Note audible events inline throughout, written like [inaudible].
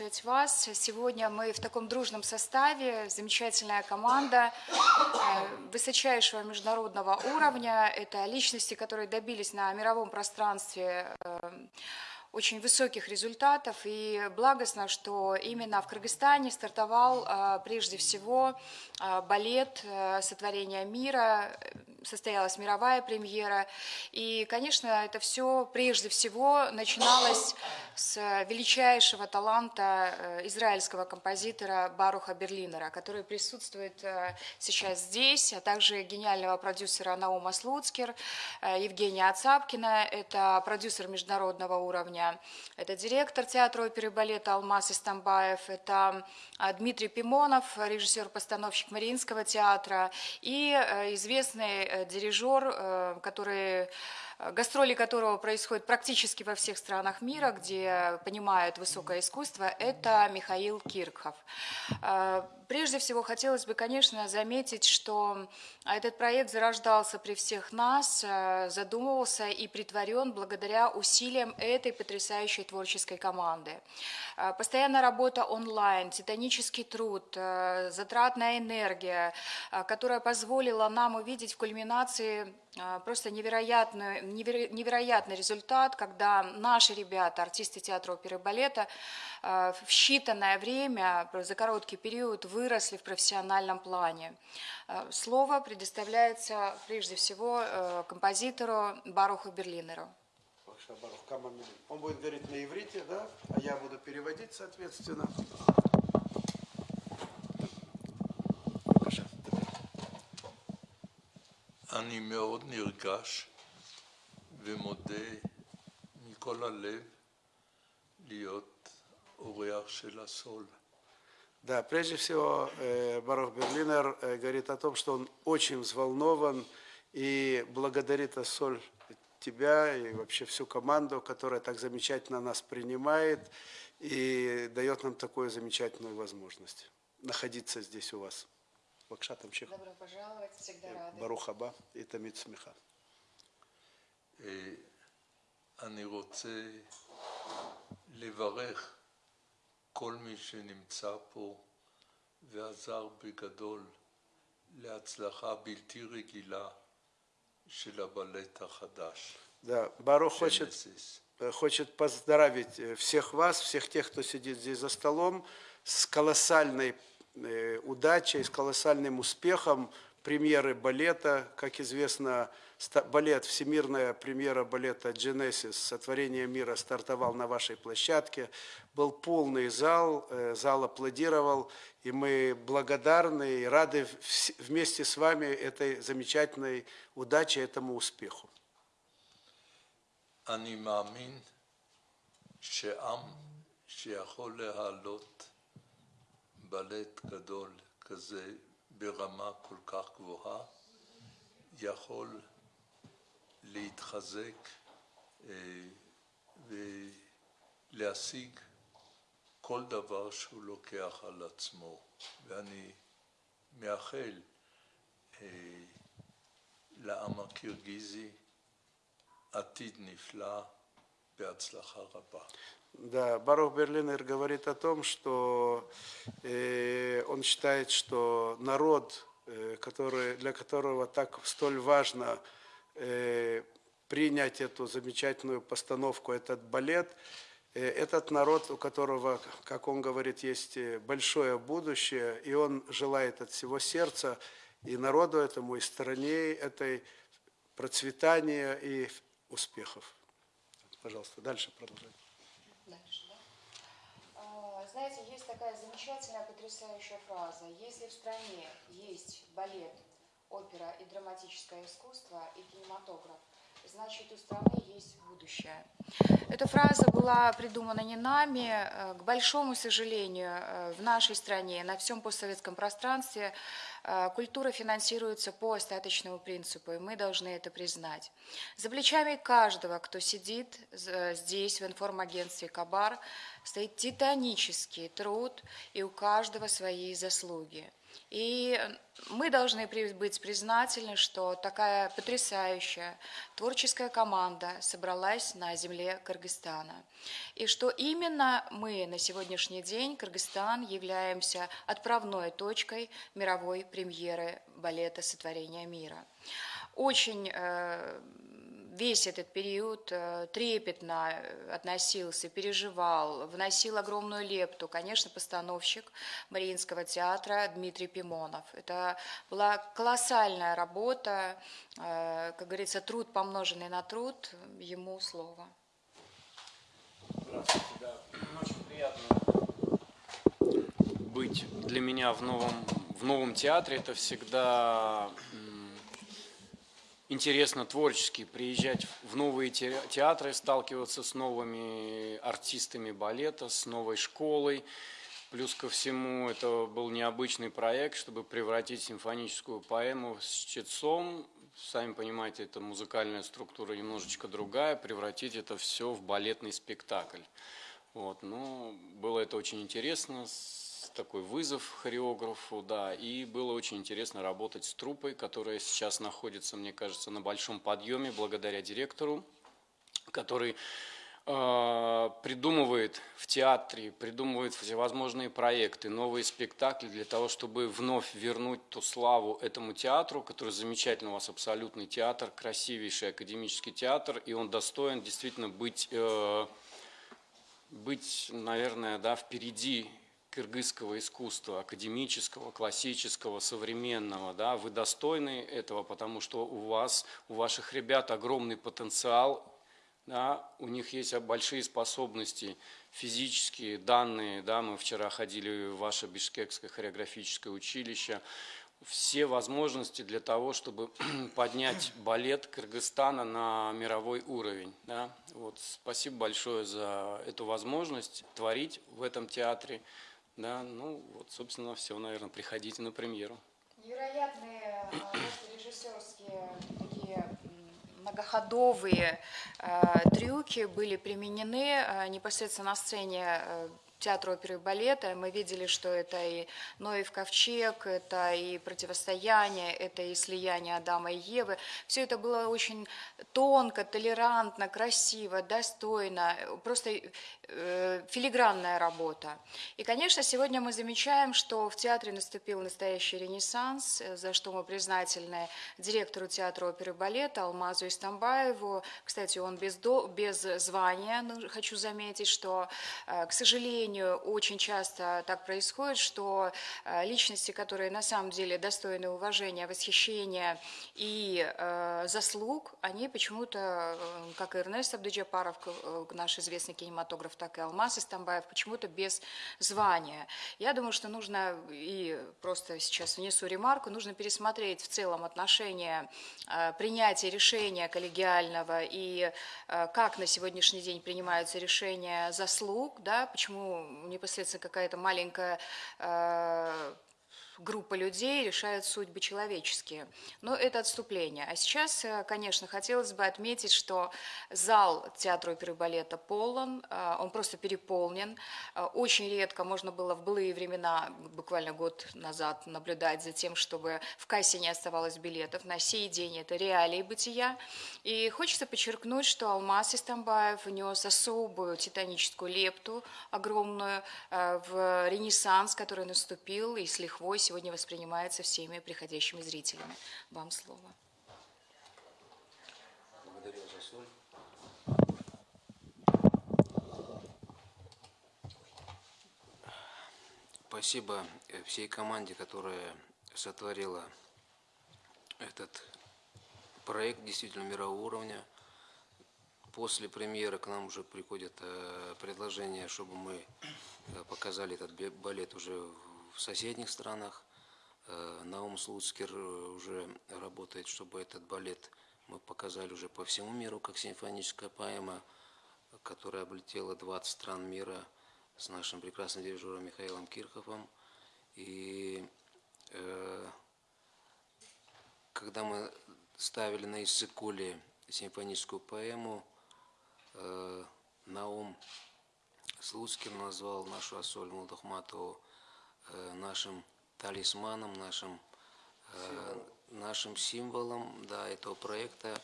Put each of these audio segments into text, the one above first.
приветствовать вас. Сегодня мы в таком дружном составе, замечательная команда э, высочайшего международного уровня. Это личности, которые добились на мировом пространстве э, очень высоких результатов. И благостно, что именно в Кыргызстане стартовал э, прежде всего балет сотворения мира, состоялась мировая премьера. И, конечно, это все прежде всего начиналось с величайшего таланта э, израильского композитора Баруха Берлинера, который присутствует э, сейчас здесь, а также гениального продюсера Наума Слуцкер, э, Евгения Ацапкина, это продюсер международного уровня, это директор театра оперы и балета Алмаз Истамбаев, это Дмитрий Пимонов, режиссер-постановщик Мариинского театра и известный Э, дирижер, э, который Э, гастроли которого происходят практически во всех странах мира, где понимают высокое искусство, это Михаил Киркхов. Э, прежде всего, хотелось бы, конечно, заметить, что этот проект зарождался при всех нас, э, задумывался и притворен благодаря усилиям этой потрясающей творческой команды. Постоянная работа онлайн, титанический труд, затратная энергия, которая позволила нам увидеть в кульминации просто невероятную, невероятный результат, когда наши ребята, артисты театра оперы и балета, э, в считанное время, за короткий период выросли в профессиональном плане. Э, слово предоставляется прежде всего э, композитору Баруху Берлинеру. Он будет говорить на иврите, да, а я буду переводить, соответственно. אני מאוד נרגש ומודה מכל הלב להיות אורח של הסול. Да, прежде всего, э, Барух Берлинер э, говорит о том, что он очень взволнован и благодарит Ассоль тебя и вообще всю команду, которая так замечательно нас принимает и дает нам такую замечательную возможность находиться здесь у вас. Бакша Тамчих. Добро пожаловать, всегда рады. Барухаба и Тамид Смеха. אני רוצה לברך כל מי שנמצא פה ועזר בגדול להצלחה בלתי רגילה של הבלט החדש. Да, Барух хочет, хочет поздравить всех вас, всех тех, кто сидит здесь за столом, с колоссальной удачей, с колоссальным успехом премьеры балета. Как известно, балет, всемирная премьера балета «Genesis», «Сотворение мира» стартовал на вашей площадке. Был полный зал, э, зал аплодировал, и мы благодарны и рады вместе с вами этой замечательной удаче, этому успеху. אני מאמין שעם שיכול להעלות בלט גדול כזה ברמה כל כך גבוהה יכול להתחזק ולהשיג כל דבר שהוא לוקח על עצמו. ואני מאחל לעם הקירגיזי עתיד נפלא בהצלחה רבה. Да, Барух Берлинер говорит о том, что э, он считает, что народ, э, который, для которого так столь важно э, принять эту замечательную постановку, этот балет, э, этот народ, у которого, как он говорит, есть э, большое будущее, и он желает от всего сердца и народу этому, и стране этой процветания и успехов. Пожалуйста, дальше да? А, знаете, есть такая замечательная, потрясающая фраза. Если в стране есть балет, опера и драматическое искусство и кинематограф, значит у страны есть будущее. Эта фраза была придумана не нами. Э, к большому сожалению, э, в нашей стране, на всем постсоветском пространстве э, культура финансируется по остаточному принципу, и мы должны это признать. За плечами каждого, кто сидит здесь, в информагентстве «Кабар», стоит титанический труд, и у каждого свои заслуги. И мы должны быть признательны, что такая потрясающая творческая команда собралась на земле Кыргызстана. И что именно мы на сегодняшний день, Кыргызстан, являемся отправной точкой мировой премьеры балета «Сотворение мира». Очень э, весь этот период э, трепетно э, относился, переживал, вносил огромную лепту, конечно, постановщик Мариинского театра Дмитрий Пимонов. Это была колоссальная работа, э, как говорится, труд, помноженный на труд, ему слово. Здравствуйте, да. Очень приятно быть для меня в новом, в новом театре. Это всегда интересно творчески приезжать в новые те- театры, сталкиваться с новыми артистами балета, с новой школой. Плюс ко всему, это был необычный проект, чтобы превратить симфоническую поэму с чтецом, сами понимаете, это музыкальная структура немножечко другая, превратить это все в балетный спектакль. Вот, ну, было это очень интересно, такой вызов хореографу, да, и было очень интересно работать с труппой, которая сейчас находится, мне кажется, на большом подъеме благодаря директору, который э, придумывает в театре, придумывает всевозможные проекты, новые спектакли для того, чтобы вновь вернуть ту славу этому театру, который замечательный у вас абсолютный театр, красивейший академический театр, и он достоин действительно быть, э, быть, наверное, да, впереди кыргызского искусства, академического, классического, современного, да, вы достойны этого, потому что у вас, у ваших ребят огромный потенциал, да, у них есть большие способности физические, данные, да, мы вчера ходили в ваше Бишкекское хореографическое училище, все возможности для того, чтобы [clears throat] поднять балет Кыргызстана на мировой уровень. Да. Вот, спасибо большое за эту возможность творить в этом театре. Да, ну, вот, собственно, все, наверное, приходите на премьеру. Невероятные э, режиссерские такие многоходовые э, трюки были применены э, непосредственно на сцене э, театра оперы и балета. Мы видели, что это и Ноев ковчег, это и противостояние, это и слияние Адама и Евы. Все это было очень тонко, толерантно, красиво, достойно, просто филигранная работа. И, конечно, сегодня мы замечаем, что в театре наступил настоящий ренессанс, э, за что мы признательны директору театра оперы и балета Алмазу Истамбаеву. Кстати, он без, до, без звания, ну, хочу заметить, что, э, к сожалению, очень часто так происходит, что э, личности, которые на самом деле достойны уважения, восхищения и э, заслуг, они почему-то, э, как и Эрнест э, наш известный кинематограф, так и Алмаз Истамбаев, почему-то без звания. Я думаю, что нужно, и просто сейчас внесу ремарку, нужно пересмотреть в целом отношение э, принятия решения коллегиального и э, как на сегодняшний день принимаются решения заслуг, да, почему непосредственно какая-то маленькая э, группа людей решает судьбы человеческие. Но это отступление. А сейчас, э, конечно, хотелось бы отметить, что зал театра оперы и балета полон, э, он просто переполнен. Э, Очень редко можно было в былые времена, буквально год назад, наблюдать за тем, чтобы в кассе не оставалось билетов. На сей день это реалии бытия. И хочется подчеркнуть, что Алмаз Истамбаев внес особую титаническую лепту, огромную, в ренессанс, который наступил и с лихвой сегодня воспринимается всеми приходящими зрителями. Вам слово. Благодарю за соль. Спасибо э, всей команде, которая сотворила этот проект действительно мирового уровня. После премьеры к нам уже приходят э, предложения, чтобы мы э, показали этот балет уже в соседних странах. Э, Наум Слуцкер э, уже работает, чтобы этот балет мы показали уже по всему миру, как симфоническая поэма, которая облетела 20 стран мира с нашим прекрасным дирижером Михаилом Кирховым. И э, когда мы ставили на Иссыкуле симфоническую поэму, э, Наум Слуцкий назвал нашу Ассоль Мулдахматову э, нашим талисманом, нашим, э, нашим символом да, этого проекта.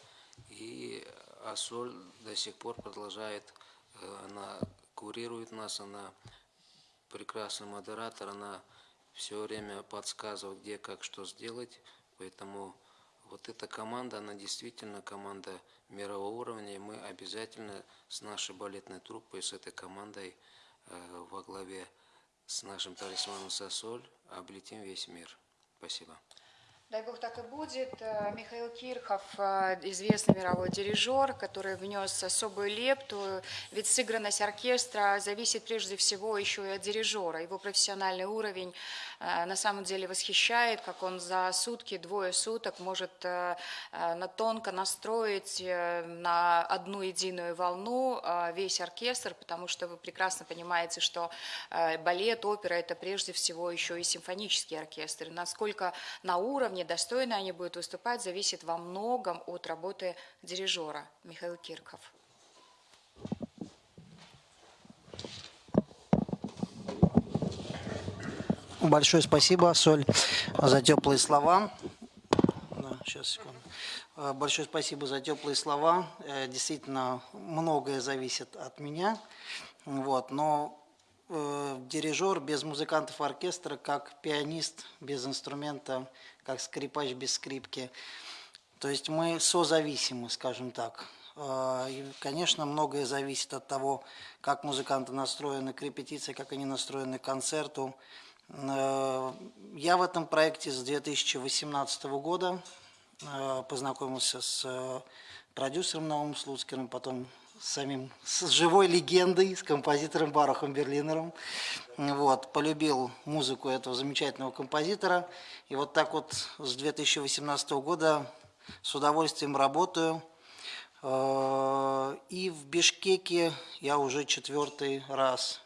И Ассоль до сих пор продолжает, э, она курирует нас, она прекрасный модератор, она все время подсказывает, где, как, что сделать. Поэтому вот эта команда, она действительно команда мирового уровня, и мы обязательно с нашей балетной труппой, с этой командой э, во главе с нашим талисманом Сосоль облетим весь мир. Спасибо. Дай бог так и будет. Э, Михаил Кирхов, э, известный мировой дирижер, который внес особую лепту. Ведь сыгранность оркестра зависит прежде всего еще и от дирижера. Его профессиональный уровень э, на самом деле восхищает, как он за сутки, двое суток может на тонко настроить на одну единую волну весь оркестр, потому что вы прекрасно понимаете, что балет, опера – это прежде всего еще и симфонический оркестр. Насколько на уровне, достойно они будут выступать, зависит во многом от работы дирижера Михаил Кирков. Большое спасибо, Соль, за теплые слова. Да, сейчас, секунду. Э, Большое спасибо за теплые слова. Э, Действительно, многое зависит от меня. Вот, но э, дирижер без музыкантов оркестра, как пианист без инструмента, как скрипач без скрипки. То есть мы созависимы, скажем так. Э, И, конечно, многое зависит от того, как музыканты настроены к репетиции, как они настроены к концерту. Э, Я в этом проекте с 2018 года э, познакомился с продюсером Наумом Слуцкиным, потом самим, с живой легендой, с композитором Барухом Берлинером. Вот, полюбил музыку этого замечательного композитора. И вот так вот с 2018 года с удовольствием работаю. Э, И в Бишкеке я уже четвертый раз.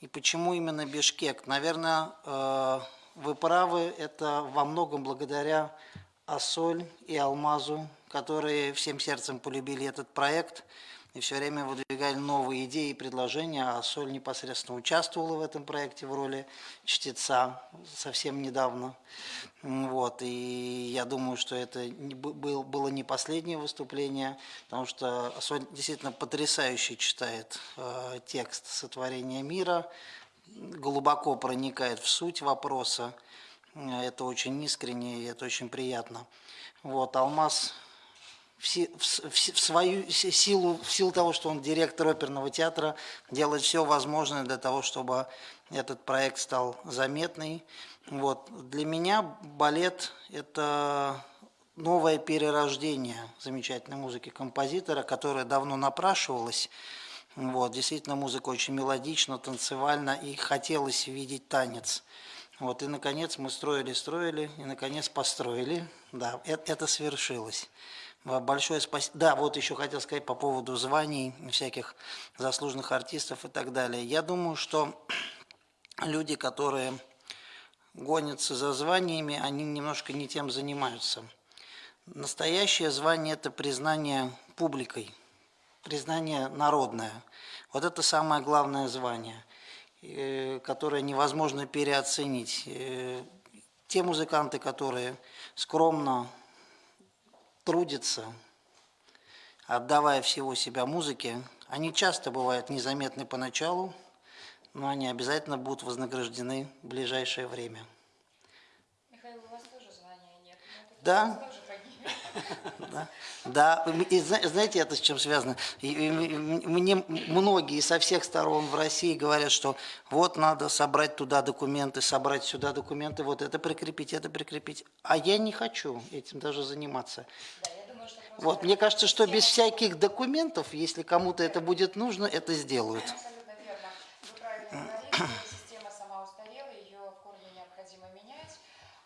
И почему именно Бишкек? Наверное, э, вы правы, это во многом благодаря Ассоль и Алмазу, которые всем сердцем полюбили этот проект и все время выдвигали новые идеи и предложения. А Ассоль непосредственно участвовала в этом проекте в роли чтеца совсем недавно. Вот, и я думаю, что это был- было не последнее выступление, потому что Ассоль действительно потрясающе читает э, текст сотворения мира, глубоко проникает в суть вопроса. Э, Это очень искренне и это очень приятно. Вот, Алмаз в, свою си- силу, в силу того, что он директор оперного театра, делает все возможное для того, чтобы этот проект стал заметный. Вот. Для меня балет – это новое перерождение замечательной музыки композитора, которая давно напрашивалась. Вот. Действительно, музыка очень мелодична, танцевальна, и хотелось видеть танец. Вот, и, наконец, мы строили, строили, и, наконец, построили. Да, это, это свершилось. Большое спасибо. Да, вот еще хотел сказать по поводу званий, всяких заслуженных артистов и так далее. Я думаю, что [clears throat] люди, которые гонятся за званиями, они немножко не тем занимаются. Настоящее звание – это признание публикой, признание народное. Вот это самое главное звание, э, которое невозможно переоценить. Э, Те музыканты, которые скромно трудятся, отдавая всего себя музыке, они часто бывают незаметны поначалу, но они обязательно будут вознаграждены в ближайшее время. Михаил, у вас тоже звания нет. Да. [laughs] Да, да. И зна- знаете, это с чем связано? Мне многие со всех сторон в России говорят, что вот надо собрать туда документы, собрать сюда документы, вот это прикрепить, это прикрепить. А я не хочу этим даже заниматься. Вот, мне кажется, что без всяких документов, если кому-то это будет нужно, это сделают. Абсолютно верно. Вы правильно говорите, система сама устарела, ее в корне необходимо менять.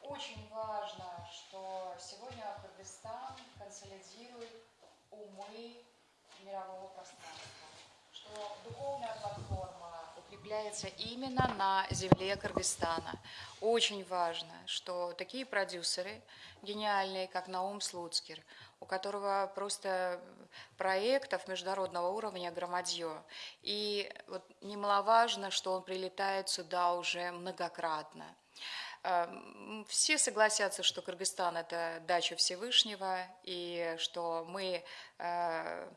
Очень важно, что сегодня Кыргызстан консолидирует укрепляется именно на земле Кыргызстана. Очень важно, что такие продюсеры гениальные, как Наум Слуцкер, у которого просто проектов международного уровня громадье. И вот немаловажно, что он прилетает сюда уже многократно. Эм, Все согласятся, что Кыргызстан – это дача Всевышнего, и что мы э,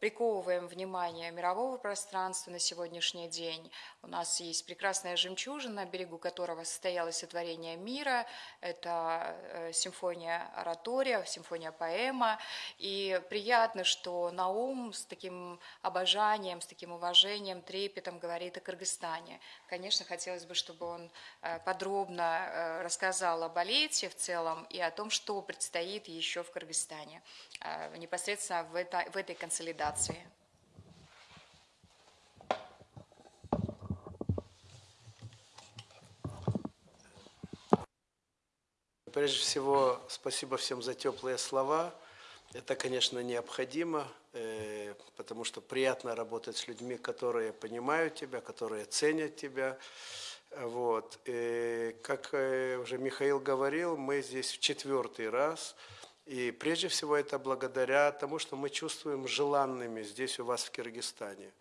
приковываем внимание мирового пространства на сегодняшний день. У нас есть прекрасная жемчужина, на берегу которого состоялось сотворение мира. Это э, симфония оратория, симфония поэма. И приятно, что Наум с таким обожанием, с таким уважением, трепетом говорит о Кыргызстане. Конечно, хотелось бы, чтобы он э, подробно э, рассказал о балете в целом и о том, что предстоит еще в Кыргызстане, непосредственно в, это, в этой консолидации. Прежде всего, спасибо всем за теплые слова. Это, конечно, необходимо, э, потому что приятно работать с людьми, которые понимают тебя, которые ценят тебя. Вот. И, как э, уже Михаил говорил, мы здесь в четвертый раз. И прежде всего это благодаря тому, что мы чувствуем желанными здесь у вас в Киргизстане.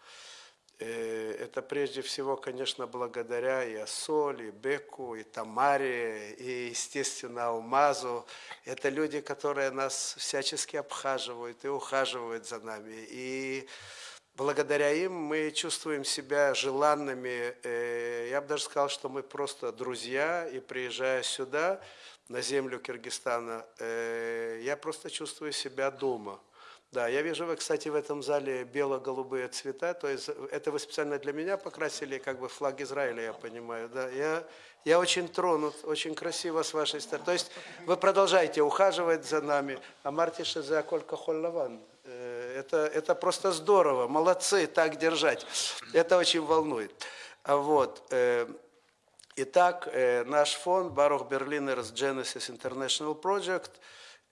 Э, Это прежде всего, конечно, благодаря и Асоль, и Беку, и Тамаре, и, естественно, Алмазу. Это люди, которые нас всячески обхаживают и ухаживают за нами. И благодаря им мы чувствуем себя желанными. Э, Я бы даже сказал, что мы просто друзья, и приезжая сюда, на землю Киргизстана, э, я просто чувствую себя дома. Да, я вижу, вы, кстати, в этом зале бело-голубые цвета, то есть это вы специально для меня покрасили, как бы флаг Израиля, я понимаю, да. Я, я очень тронут, очень красиво с вашей стороны. То есть вы продолжаете ухаживать за нами, а Мартиша за Колька Холлаван. Э, Это, это просто здорово, молодцы, так держать. Это очень волнует. А Вот. Итак, э, наш фонд Baruch Berliners Genesis International Project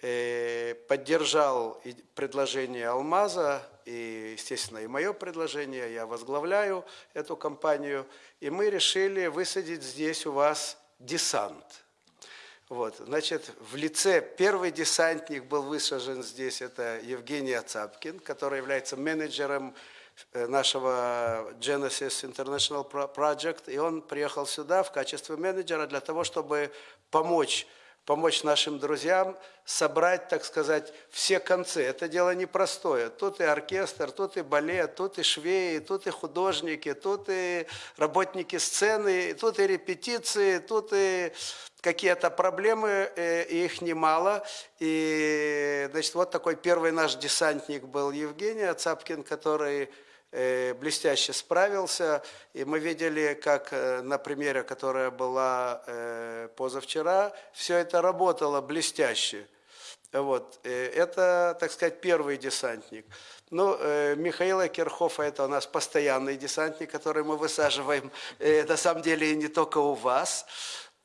э, поддержал предложение Алмаза, и, естественно, и мое предложение, я возглавляю эту компанию, и мы решили высадить здесь у вас десант. Вот, значит, в лице первый десантник был высажен здесь, это Евгений Ацапкин, который является менеджером нашего Genesis International Pro- Project, и он приехал сюда в качестве менеджера для того, чтобы помочь помочь нашим друзьям собрать, так сказать, все концы. Это дело непростое. Тут и оркестр, тут и балет, тут и швеи, тут и художники, тут и работники сцены, тут и репетиции, тут и какие-то проблемы, э, и их немало. И, значит, вот такой первый наш десантник был Евгений Ацапкин, который э, блестяще справился. И мы видели, как э, на примере, которая была э, позавчера, все это работало блестяще. Вот. э, Это, так сказать, первый десантник. Ну, э, Михаила Кирхофа – это у нас постоянный десантник, который мы высаживаем, э, на самом деле, не только у вас.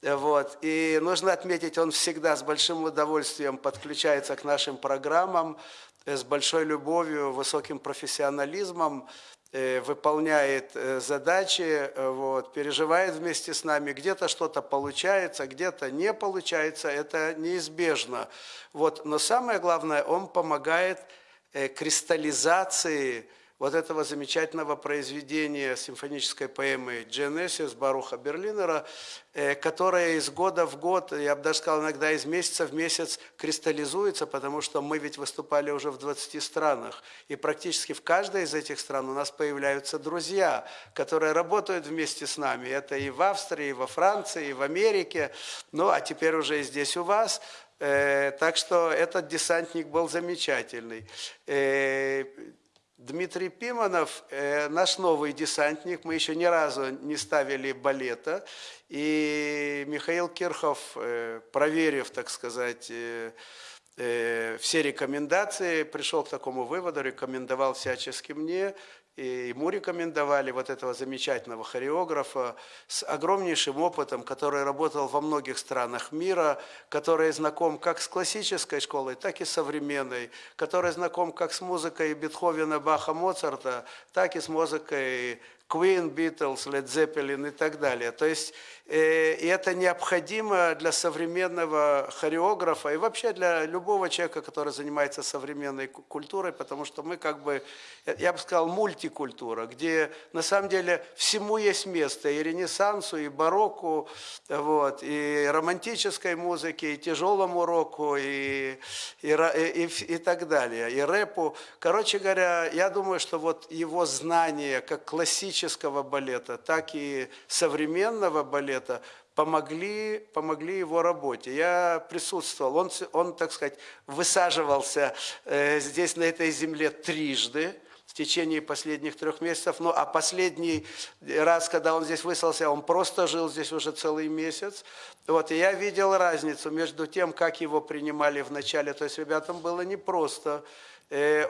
Вот. И нужно отметить, он всегда с большим удовольствием подключается к нашим программам, э, с большой любовью, высоким профессионализмом, э, выполняет э, задачи, вот, переживает вместе с нами. Где-то что-то получается, где-то не получается, это неизбежно. Вот. Но самое главное, он помогает кристаллизации вот этого замечательного произведения симфонической поэмы «Genesis» Баруха Берлинера, э, которая из года в год, я бы даже сказал, иногда из месяца в месяц кристаллизуется, потому что мы ведь выступали уже в 20 странах, и практически в каждой из этих стран у нас появляются друзья, которые работают вместе с нами. Это и в Австрии, и во Франции, и в Америке, ну а теперь уже и здесь у вас. Э, Так что этот десантник был замечательный. Дмитрий Пиманов, э, наш новый десантник, мы еще ни разу не ставили балета, и Михаил Кирхов, э, проверив, так сказать, э, э, все рекомендации, пришел к такому выводу, рекомендовал всячески мне, и ему рекомендовали вот этого замечательного хореографа с огромнейшим опытом, который работал во многих странах мира, который знаком как с классической школой, так и современной, который знаком как с музыкой Бетховена, Баха, Моцарта, так и с музыкой Queen, Beatles, Led Zeppelin и так далее. То есть э, и это необходимо для современного хореографа и вообще для любого человека, который занимается современной ку- культурой, потому что мы как бы, я бы сказал, мультикультура, где на самом деле всему есть место, и ренессансу, и барокко, вот, и романтической музыке, и тяжелому року, и, и, и, и- и так далее, и рэпу. Короче говоря, я думаю, что вот его знания как классического балета, так и современного балета помогли, помогли его работе. Я присутствовал, он, он так сказать, высаживался э, здесь, на этой земле, трижды в течение последних трех месяцев. Ну, а последний раз, когда он здесь выселся, он просто жил здесь уже целый месяц. Вот, и я видел разницу между тем, как его принимали в начале. То есть ребятам было непросто. Э,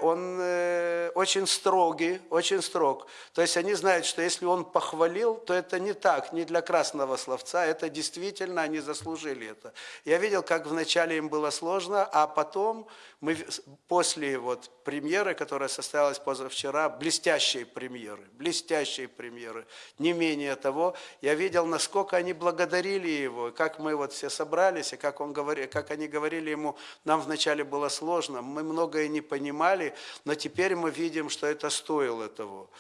Он э, очень строгий, очень строг. То есть они знают, что если он похвалил, то это не так, не для красного словца, это действительно они заслужили это. Я видел, как вначале им было сложно, а потом мы после вот премьеры, которая состоялась позавчера, блестящей премьеры, блестящей премьеры, не менее того, я видел, насколько они благодарили его, как мы вот все собрались, и как, он говори, как они говорили ему, нам вначале было сложно, мы многое не понимали, но теперь мы видим, что это стоило того.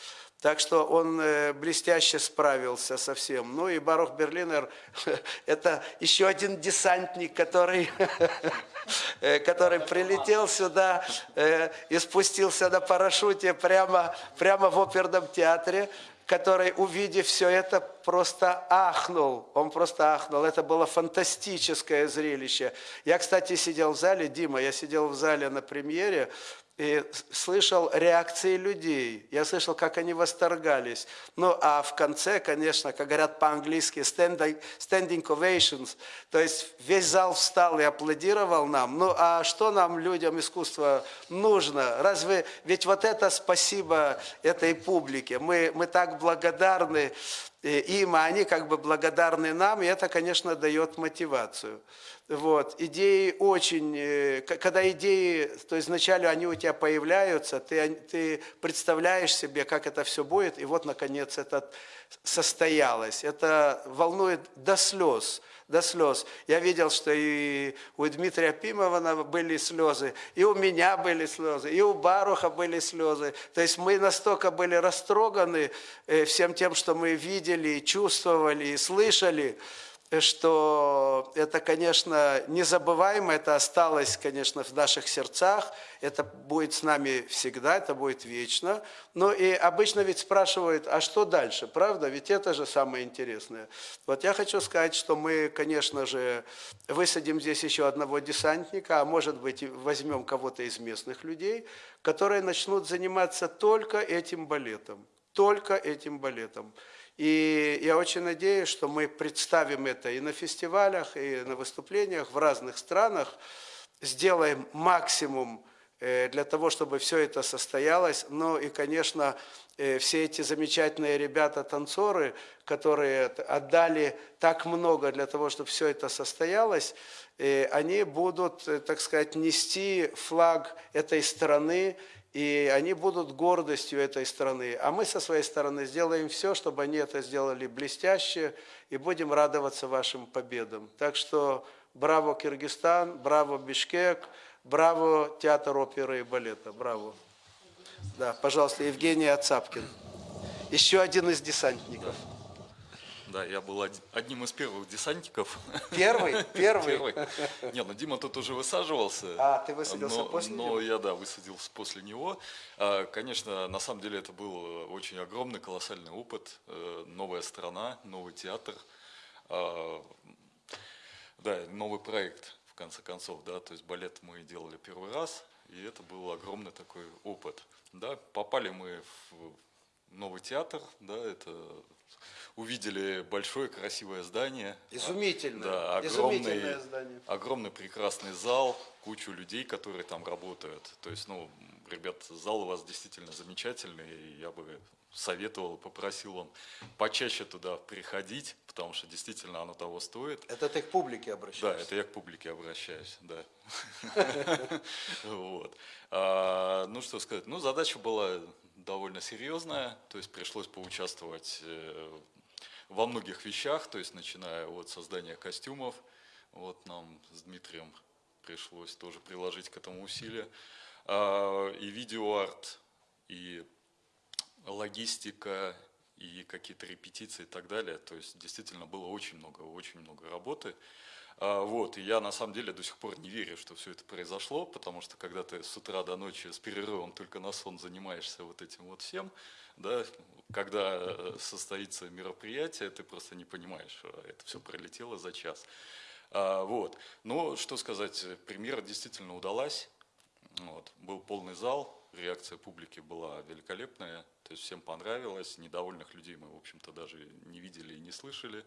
Так что он э, блестяще справился со всем. Ну и Барух Берлинер [laughs] – это еще один десантник, который, [laughs] э, который прилетел сюда э, и спустился на парашюте прямо, прямо в оперном театре который, увидев все это, просто ахнул. Он просто ахнул. Это было фантастическое зрелище. Я, кстати, сидел в зале, Дима, я сидел в зале на премьере, и слышал реакции людей. Я слышал, как они восторгались. Ну, а в конце, конечно, как говорят по-английски, standing, standing ovations. То есть весь зал встал и аплодировал нам. Ну, а что нам, людям искусства, нужно? Разве... Ведь вот это спасибо этой публике. Мы, мы так благодарны им, а они как бы благодарны нам, и это, конечно, дает мотивацию. Вот. Идеи очень, э, когда идеи, то есть вначале они у тебя появляются, ты, ты представляешь себе, как это все будет, и вот, наконец, это состоялось. Это волнует до слез, до слез. Я видел, что и у Дмитрия Пимована были слезы, и у меня были слезы, и у Баруха были слезы. То есть мы настолько были растроганы э, всем тем, что мы видели, чувствовали, и слышали, что это, конечно, незабываемо, это осталось, конечно, в наших сердцах, это будет с нами всегда, это будет вечно. Но и обычно ведь спрашивают, а что дальше, правда? Ведь это же самое интересное. Вот я хочу сказать, что мы, конечно же, высадим здесь еще одного десантника, а может быть возьмем кого-то из местных людей, которые начнут заниматься только этим балетом, только этим балетом. И я очень надеюсь, что мы представим это и на фестивалях, и на выступлениях в разных странах, сделаем максимум э, для того, чтобы все это состоялось. Ну и, конечно, э, все эти замечательные ребята-танцоры, которые отдали так много для того, чтобы все это состоялось, э, они будут, так сказать, нести флаг этой страны, и они будут гордостью этой страны. А мы со своей стороны сделаем все, чтобы они это сделали блестяще, и будем радоваться вашим победам. Так что браво Киргизстан, браво Бишкек, браво театр оперы и балета, браво. Да, пожалуйста, Евгений Ацапкин. Еще один из десантников. Да, я был од- одним из первых десантников. Первый? [laughs] Первый? Первый. Не, ну Дима тут уже высаживался. А, ты высадился но, после Но него? я, да, высадился после него. А, Конечно, на самом деле это был очень огромный, колоссальный опыт. Э, Новая страна, новый театр. А, Да, новый проект, в конце концов, да, то есть балет мы делали первый раз, и это был огромный такой опыт. Да, попали мы в новый театр, да, это увидели большое красивое здание. Изумительное, Да, изумительное огромный, здание. огромный прекрасный зал, кучу людей, которые там работают. То есть, ну, ребят, зал у вас действительно замечательный, и я бы советовал, попросил вам почаще туда приходить, потому что действительно оно того стоит. Это ты к публике Да, обращаешься? это я к публике обращаюсь, да. [laughs] [laughs] Вот. А, Ну, что сказать, ну, задача была довольно серьезная, то есть пришлось поучаствовать э, во многих вещах, то есть начиная от создания костюмов, вот нам с Дмитрием пришлось тоже приложить к этому усилия, А, и видеоарт, и логистика, и какие-то репетиции и так далее. То есть действительно было очень много, очень много работы. А, Вот, и я на самом деле до сих пор не верю, что все это произошло, потому что когда ты с утра до ночи с перерывом только на сон занимаешься вот этим вот всем, да, когда э, состоится мероприятие, ты просто не понимаешь, что это все пролетело за час. А, Вот, но что сказать, премьера действительно удалась, вот. Был полный зал, реакция публики была великолепная, то есть всем понравилось, недовольных людей мы, в общем-то, даже не видели и не слышали.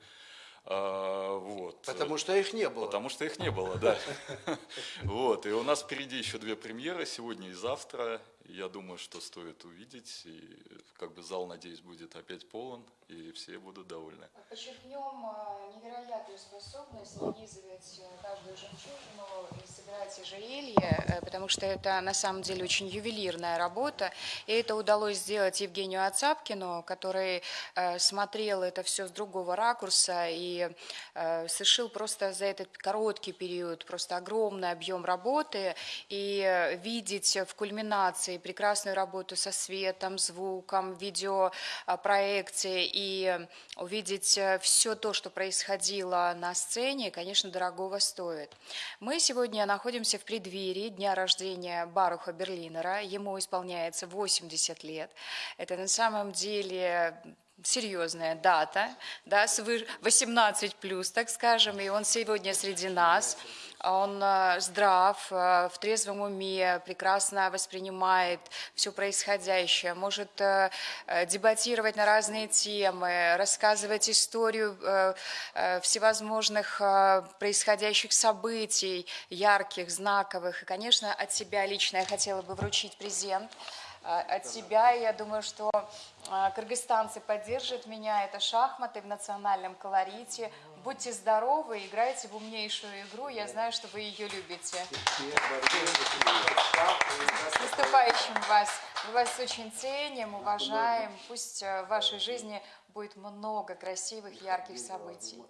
А, вот. Потому что их не было. Потому что их не было, да. [laughs] Вот, и у нас впереди еще две премьеры, сегодня и завтра. Я думаю, что стоит увидеть, и как бы зал, надеюсь, будет опять полон, и все будут довольны. Подчеркнем э, невероятную способность нанизывать э, каждую жемчужину и собирать ожерелье, э, потому что это на самом деле очень ювелирная работа. И это удалось сделать Евгению Ацапкину, который э, смотрел это все с другого ракурса и совершил просто за этот короткий период просто огромный объем работы. И видеть в кульминации прекрасную работу со светом, звуком, видеопроекцией и увидеть все то, что происходило на сцене, конечно, дорогого стоит. Мы сегодня находимся в преддверии дня рождения Баруха Берлинера. Ему исполняется 80 лет. Это на самом деле серьезная дата, да, свыше 18 плюс, так скажем, и он сегодня среди нас. Он э, здрав, э, в трезвом уме, прекрасно воспринимает все происходящее, может э, дебатировать на разные темы, рассказывать историю всевозможных происходящих событий, ярких, знаковых. И, конечно, от себя лично я хотела бы вручить презент от себя. И я думаю, что а, кыргызстанцы поддержат меня. Это шахматы в национальном колорите. Будьте здоровы, играйте в умнейшую игру. Я знаю, что вы ее любите. С наступающим вас. Мы вас очень ценим, уважаем. Пусть э, в вашей жизни будет много красивых, ярких событий.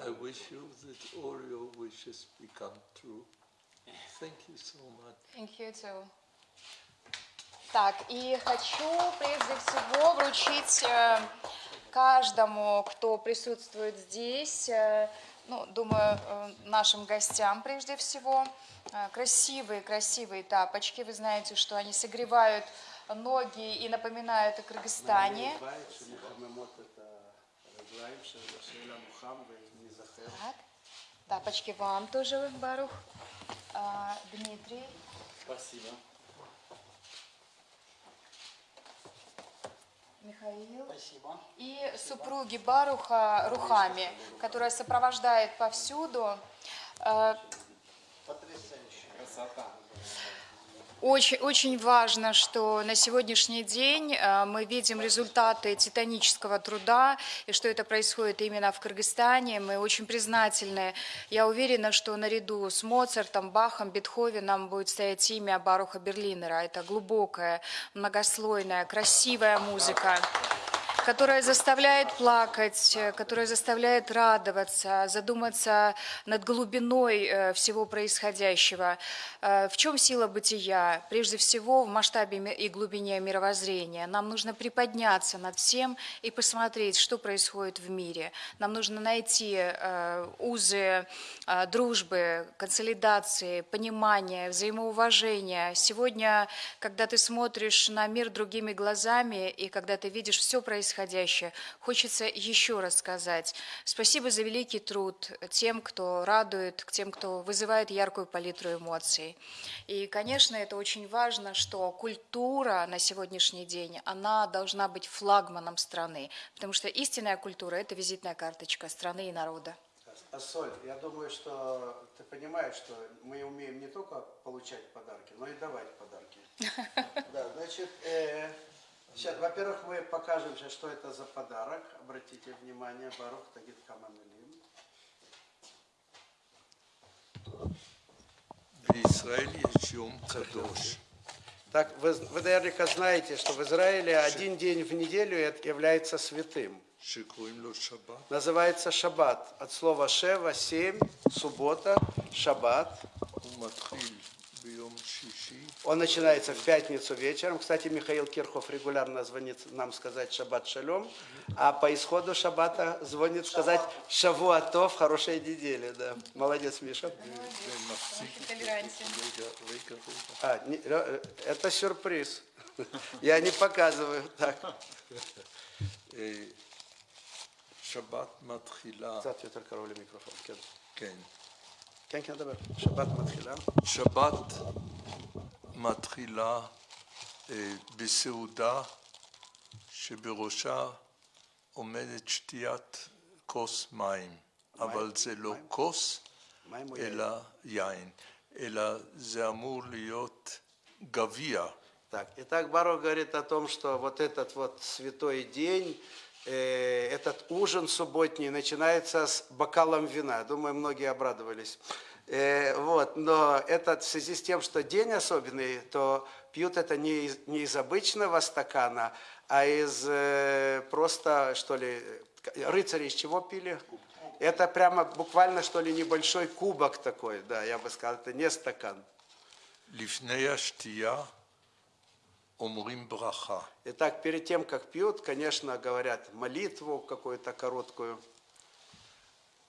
I wish you that all your wishes become true. Thank you so much. Thank you too. Так, и хочу прежде всего вручить э, каждому, кто присутствует здесь, э, ну, думаю, э, нашим гостям прежде всего, э, красивые, красивые тапочки. Вы знаете, что они согревают ноги и напоминают о Кыргызстане. Так, тапочки вам тоже, Барух. Дмитрий. Спасибо. Михаил. Спасибо. И супруги Баруха Рухами, которая сопровождает повсюду. Э, Потрясающе. Красота. Очень, очень важно, что на сегодняшний день э, мы видим результаты титанического труда, и что это происходит именно в Кыргызстане. Мы очень признательны. Я уверена, что наряду с Моцартом, Бахом, Бетховеном будет стоять имя Баруха Берлинера. Это глубокая, многослойная, красивая музыка которая заставляет плакать, э, которая заставляет радоваться, задуматься над глубиной э, всего происходящего. Э, В чем сила бытия? Прежде всего, в масштабе и глубине мировоззрения. Нам нужно приподняться над всем и посмотреть, что происходит в мире. Нам нужно найти узы дружбы, консолидации, понимания, взаимоуважения. Сегодня, когда ты смотришь на мир другими глазами и когда ты видишь все происходящее, хочется еще раз сказать спасибо за великий труд тем, кто радует, тем, кто вызывает яркую палитру эмоций. И, конечно, это очень важно, что культура на сегодняшний день, она должна быть флагманом страны, потому что истинная культура – это визитная карточка страны и народа. Ассоль, я думаю, что ты понимаешь, что мы умеем не только получать подарки, но и давать подарки. [laughs] Да, значит, э, Сейчас, во-первых, мы покажем сейчас, что это за подарок. Обратите внимание, Барух Тагит Каманулин. Израиль, Израиля Кадош. Так, вы, вы наверняка знаете, что в Израиле один день в неделю является святым. Называется шаббат. От слова шева – семь, суббота, шаббат. Он начинается в пятницу вечером. Кстати, Михаил Кирхов регулярно звонит нам сказать «Шаббат шалем, а по исходу шаббата звонит сказать «Шавуатов, хорошей неделе. Да. Молодец, Миша. А, э, это сюрприз. Я не показываю так. Э, шаббат матхила. Микрофон. כן. כן, כן, כן, דבר. שבת מתחילה. שבת מתחילה אה, בסעודה שבראשה עומדת שתיית כוס מים, אבל זה לא כוס, מים או יין? אלא יין, אלא זה אמור להיות גביע. Так, итак, Баро говорит о том, что вот этот вот святой день, Э, этот ужин субботний начинается с бокалом вина. Думаю, многие обрадовались. Э, вот, но это в связи с тем, что день особенный, то пьют это не из, не из обычного стакана, а из э, просто, что ли, рыцари из чего пили? Это прямо буквально, что ли, небольшой кубок такой, да, я бы сказал, это не стакан. Лифнея штия – אומרים ברכה. Итак, перед тем, как пьют, конечно, говорят молитву какую-то короткую.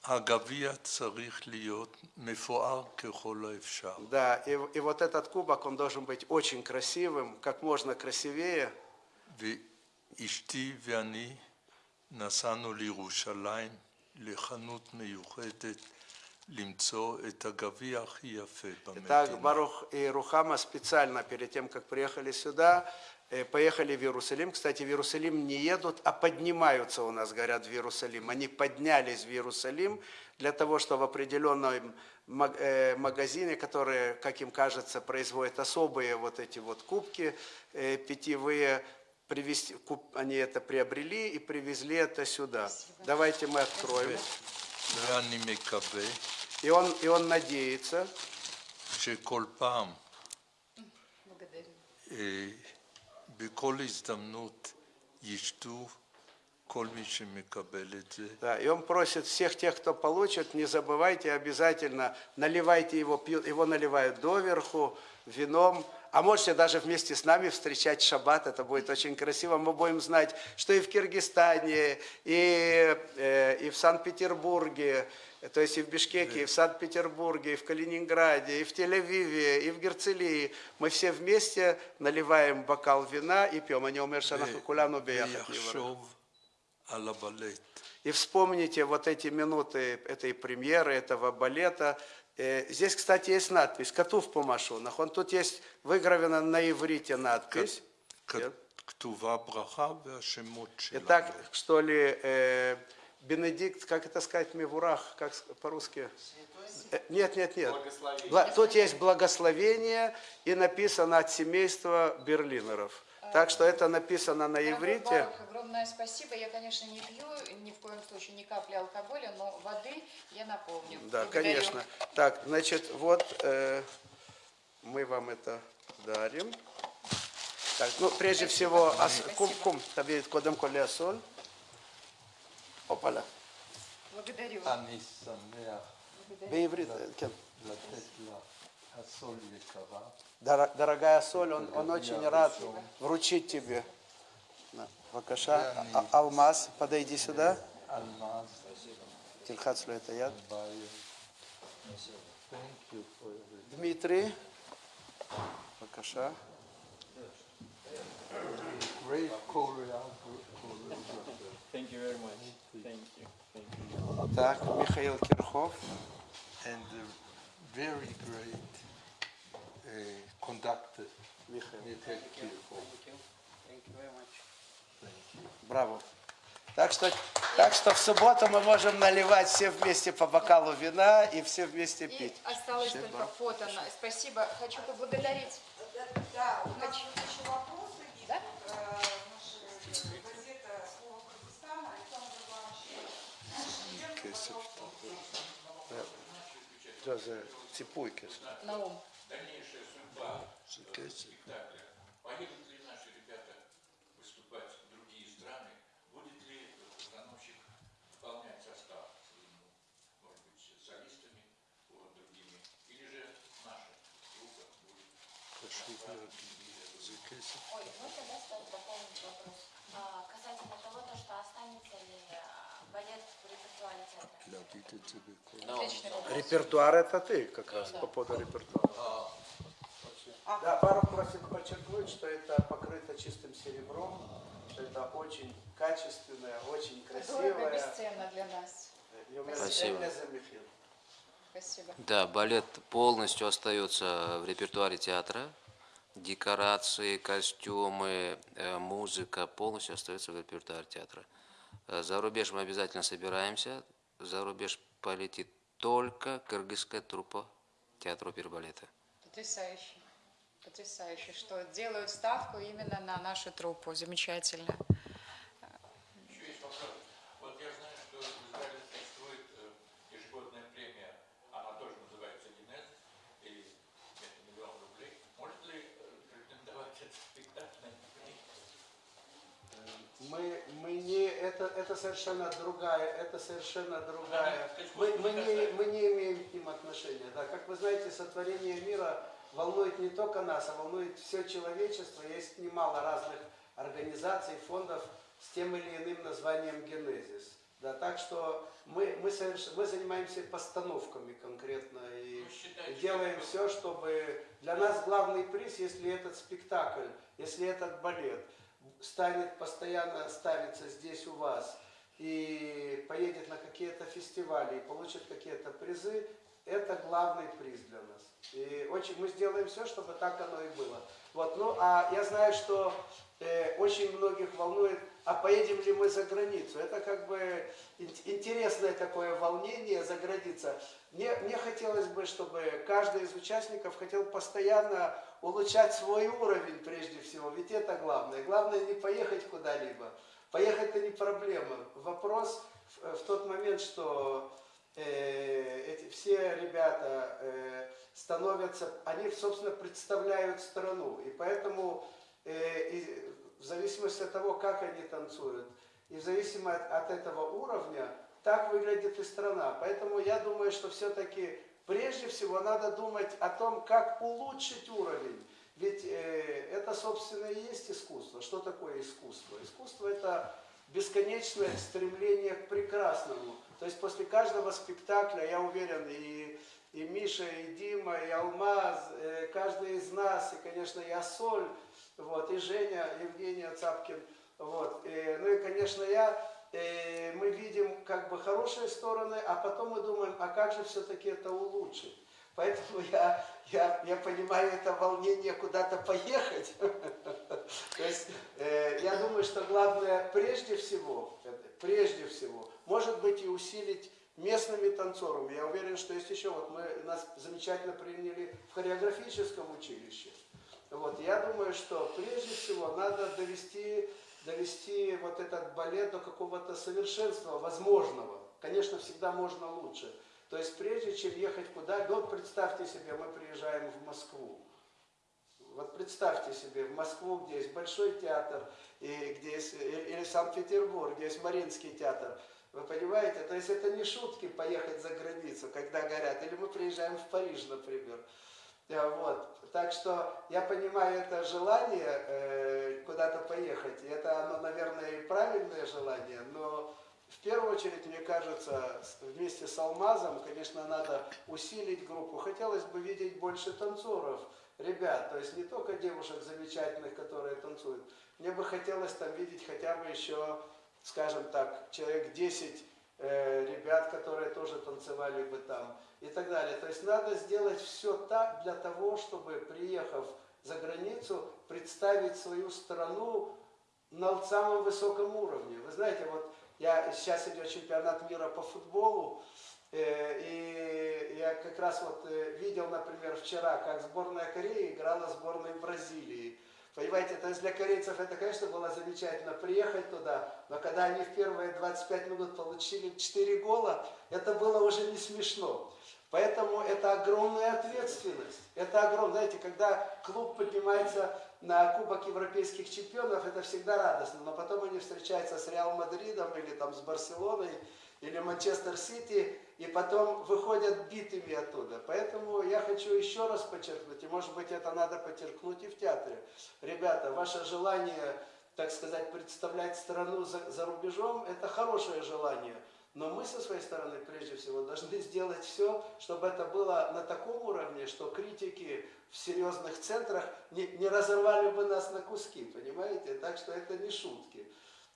הגביע צריך להיות מפואר ככל האפשר. Да, и, и вот этот кубок, он должен быть очень красивым, как можно красивее. ואשתי ואני נסענו לירושלים לחנות מיוחדת Итак, Барух и Рухама специально перед тем, как приехали сюда, э, поехали в Иерусалим. Кстати, в Иерусалим не едут, а поднимаются у нас, говорят, в Иерусалим. Они поднялись в Иерусалим для того, чтобы в определенном э, магазине, который как им кажется, производит особые вот эти вот кубки э, питьевые, привезти, куп, они это приобрели и привезли это сюда. Давайте мы откроем. Да. И он, и он надеется, да, и он просит всех тех, кто получит, не забывайте обязательно, наливайте его, его наливают доверху, вином, а можете даже вместе с нами встречать шаббат, это будет очень красиво. Мы будем знать, что и в Киргизстане, и, э, и в Санкт-Петербурге, то есть и в Бишкеке, и в Санкт-Петербурге, и в Калининграде, и в Тель-Авиве, и в Герцелии. Мы все вместе наливаем бокал вина и пьем. Они умер шанаху куляну И вспомните вот эти минуты этой премьеры, этого балета. Э, здесь, кстати, есть надпись «Катув по машунах». Он тут есть выгравена на иврите надпись. Итак, что ли... Э, Бенедикт, как это сказать, Мевурах, как по-русски? Э, Нет, нет, нет. Бла- Тут есть благословение и написано от семейства Берлинеров. Так что это написано на иврите. Барух, огромное спасибо. Я, конечно, не пью ни в коем случае ни капли алкоголя, но воды я напомню. Да, Благодарю. конечно. Так, значит, вот э, мы вам это дарим. Так, ну, прежде всего, ас- кум, кум, табе кодем коле соль. Опаля. Благодарю. אני שמח Бейврит, э, кен. לתת לה הסול יקרה. Дора- Дорогая соль, он, он очень рад вручить тебе. На, Вакаша, А- Алмаз, подойди сюда. אלמז, Тильхацлю это я. ביי. Thank you for everything. Дмитрий. Вакаша. Great choreographer. Thank you very much. Thank you. Thank you. Так, Михаил Кирхов. and a very great uh, conductor, Михаил. Mikhail Kirkov. Браво. Так что, так что в субботу мы можем наливать все вместе по бокалу вина и все вместе И пить. осталось только фото. на- Спасибо. Хочу поблагодарить. Да, Хочу. есть еще вопросы. Есть, Да? э, наша э, газета «Слово Кыргызстана», Александр Иванович. Даже цепуйки. Наум. Поедут ли наши ребята выступать в другие страны? Будет ли постановщик выполнять состав своему, может быть, солистами, вот, другими? Или же наша группа будет Ой, ну тогда стоит дополнить вопрос. А, касательно того, то, что останется ли а. Репертуар это ты как раз по поводу репертуара. Да, пару просит подчеркнуть, что это покрыто чистым серебром, что это очень качественное, очень Дорого, красивое. бесценно для нас. Спасибо. Спасибо. Да, балет полностью остается в репертуаре театра. Декорации, костюмы, э, музыка полностью остается в репертуаре театра. Э, За рубеж мы обязательно собираемся. За рубеж полетит только кыргызская труппа театра оперы и балета. Потрясающе. Потрясающе, что делают ставку именно на нашу труппу. Замечательно. Еще есть вопрос. Вот я знаю, что в Израиле существует э, ежегодная премия, она тоже называется Генез, и это миллион рублей. Может ли э, претендовать этот спектакль на эту премию? Мы, мы не, это, это совершенно другая, это совершенно другая. Мы, мы, не мы не имеем к ним отношения. Да. Как вы знаете, сотворение мира волнует не только нас, а волнует все человечество. Есть немало разных организаций, фондов с тем или иным названием «Генезис». Да, так что мы, мы, соверш... мы занимаемся постановками конкретно и Вы считаете, делаем все, чтобы... Для нас главный приз, если этот спектакль, если этот балет станет постоянно ставиться здесь у вас и поедет на какие-то фестивали и получит какие-то призы, это главный приз для нас. И очень мы сделаем все, чтобы так оно и было. Вот, ну, а я знаю, что э, очень многих волнует, а поедем ли мы за границу. Это как бы ин- интересное такое волнение за границей. Мне, мне хотелось бы, чтобы каждый из участников хотел постоянно улучшать свой уровень прежде всего, ведь это главное. Главное не поехать куда-либо. Поехать-то не проблема. Вопрос в, в тот момент, что э, эти все ребята э, становятся, они, собственно, представляют страну. И поэтому э, и в зависимости от того, как они танцуют, и в зависимости от, от этого уровня, так выглядит и страна. Поэтому я думаю, что все-таки прежде всего надо думать о том, как улучшить уровень. Ведь э, это, собственно, и есть искусство. Что такое искусство? Искусство – это бесконечное стремление к прекрасному. То есть после каждого спектакля, я уверен, и, и Миша, и Дима, и Алмаз, э, каждый из нас, и, конечно, и Асоль, вот, и Женя, Евгения Цапкин, вот, э, ну и, конечно, я, э, мы видим как бы хорошие стороны, а потом мы думаем, а как же все-таки это улучшить? Поэтому я, я, я понимаю это волнение куда-то поехать. [laughs] То есть э, я думаю, что главное прежде всего, прежде всего, может быть и усилить местными танцорами. Я уверен, что есть еще, вот мы, нас замечательно приняли в хореографическом училище. Вот, я думаю, что прежде всего надо довести, довести вот этот балет до какого-то совершенства возможного. Конечно, всегда можно лучше. То есть прежде чем ехать куда, ну вот представьте себе, мы приезжаем в Москву. Вот представьте себе, в Москву, где есть Большой театр, и где есть, или Санкт-Петербург, где есть Мариинский театр. Вы понимаете? То есть это не шутки поехать за границу, когда горят. Или мы приезжаем в Париж, например. Э, Вот. Так что я понимаю это желание э, куда-то поехать. И это оно, наверное, и правильное желание, но в первую очередь, мне кажется, вместе с Алмазом, конечно, надо усилить группу. Хотелось бы видеть больше танцоров, ребят, то есть не только девушек замечательных, которые танцуют. Мне бы хотелось там видеть хотя бы еще, скажем так, человек 10 э, ребят, которые тоже танцевали бы там и так далее. То есть надо сделать все так для того, чтобы, приехав за границу, представить свою страну на самом высоком уровне. Вы знаете, вот я сейчас идет чемпионат мира по футболу, э, и я как раз вот э, видел, например, вчера, как сборная Кореи играла сборной Бразилии. Понимаете, то есть для корейцев это, конечно, было замечательно приехать туда, но когда они в первые 25 минут получили 4 гола, это было уже не смешно. Поэтому это огромная ответственность. Это огромное, знаете, когда клуб поднимается на Кубок Европейских чемпионов, это всегда радостно, но потом они встречаются с Реал Мадридом или там с Барселоной, или Манчестер Сити, и потом выходят битыми оттуда. Поэтому я хочу еще раз подчеркнуть, и может быть это надо подчеркнуть и в театре. Ребята, ваше желание, так сказать, представлять страну за, за рубежом, это хорошее желание. Но мы со своей стороны, прежде всего, должны сделать все, чтобы это было на таком уровне, что критики в серьезных центрах не, не разорвали бы нас на куски, понимаете? Так что это не шутки.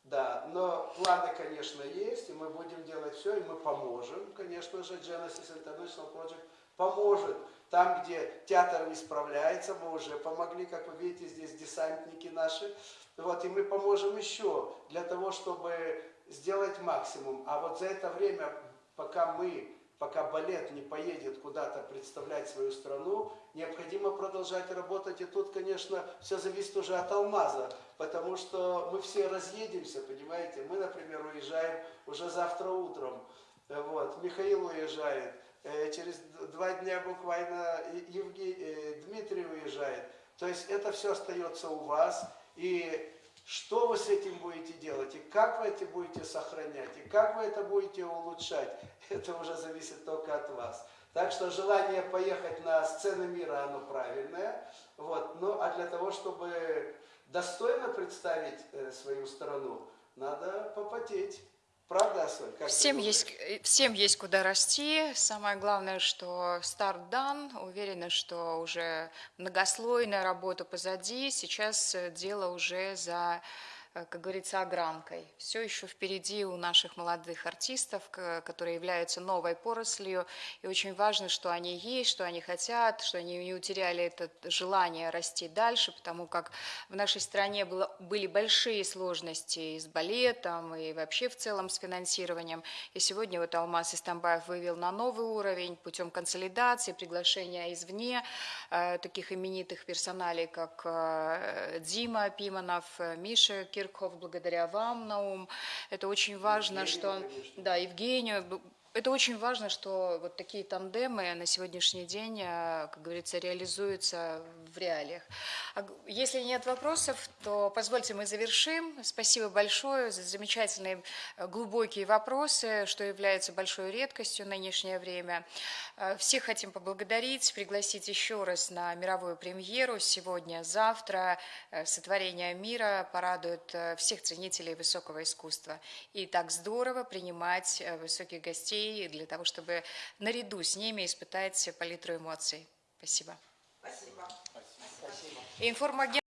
Да, но планы, конечно, есть, и мы будем делать все, и мы поможем, конечно же, Genesis International Project поможет. Там, где театр не справляется, мы уже помогли, как вы видите, здесь десантники наши. Вот, и мы поможем еще для того, чтобы сделать максимум. А вот за это время, пока мы, пока балет не поедет куда-то представлять свою страну, необходимо продолжать работать. И тут, конечно, все зависит уже от алмаза, потому что мы все разъедемся, понимаете. Мы, например, уезжаем уже завтра утром. Вот. Михаил уезжает. Э, Через два дня буквально Евгений, э, Дмитрий уезжает. То есть это все остается у вас. И что вы с этим будете делать, и как вы это будете сохранять, и как вы это будете улучшать, [laughs] это уже зависит только от вас. Так что желание поехать на сцены мира, оно правильное. Вот. Ну, а для того, чтобы достойно представить э, свою страну, надо попотеть. Правда, Асоль? Как Всем есть, э, всем есть куда расти. Самое главное, что старт дан. Уверена, что уже многослойная работа позади. Сейчас э, дело уже за, как говорится, огранкой. Все еще впереди у наших молодых артистов, которые являются новой порослью. И очень важно, что они есть, что они хотят, что они не утеряли это желание расти дальше, потому как в нашей стране было, были большие сложности и с балетом, и вообще в целом с финансированием. И сегодня вот Алмаз Истамбаев вывел на новый уровень путем консолидации, приглашения извне э, таких именитых персоналей, как э, Дима Пиманов, э, Миша Киркхов, благодаря вам, Наум. Это очень важно, Евгению, что... конечно. Да, Евгению, это очень важно, что вот такие тандемы на сегодняшний день, э, как говорится, реализуются в реалиях. А Если нет вопросов, то позвольте мы завершим. Спасибо большое за замечательные э, глубокие вопросы, что является большой редкостью в нынешнее время. Э, Всех хотим поблагодарить, пригласить еще раз на мировую премьеру сегодня, завтра. Сотворение мира порадует всех ценителей высокого искусства. И так здорово принимать высоких гостей для того, чтобы наряду с ними испытать палитру эмоций. Спасибо. Спасибо. Информагент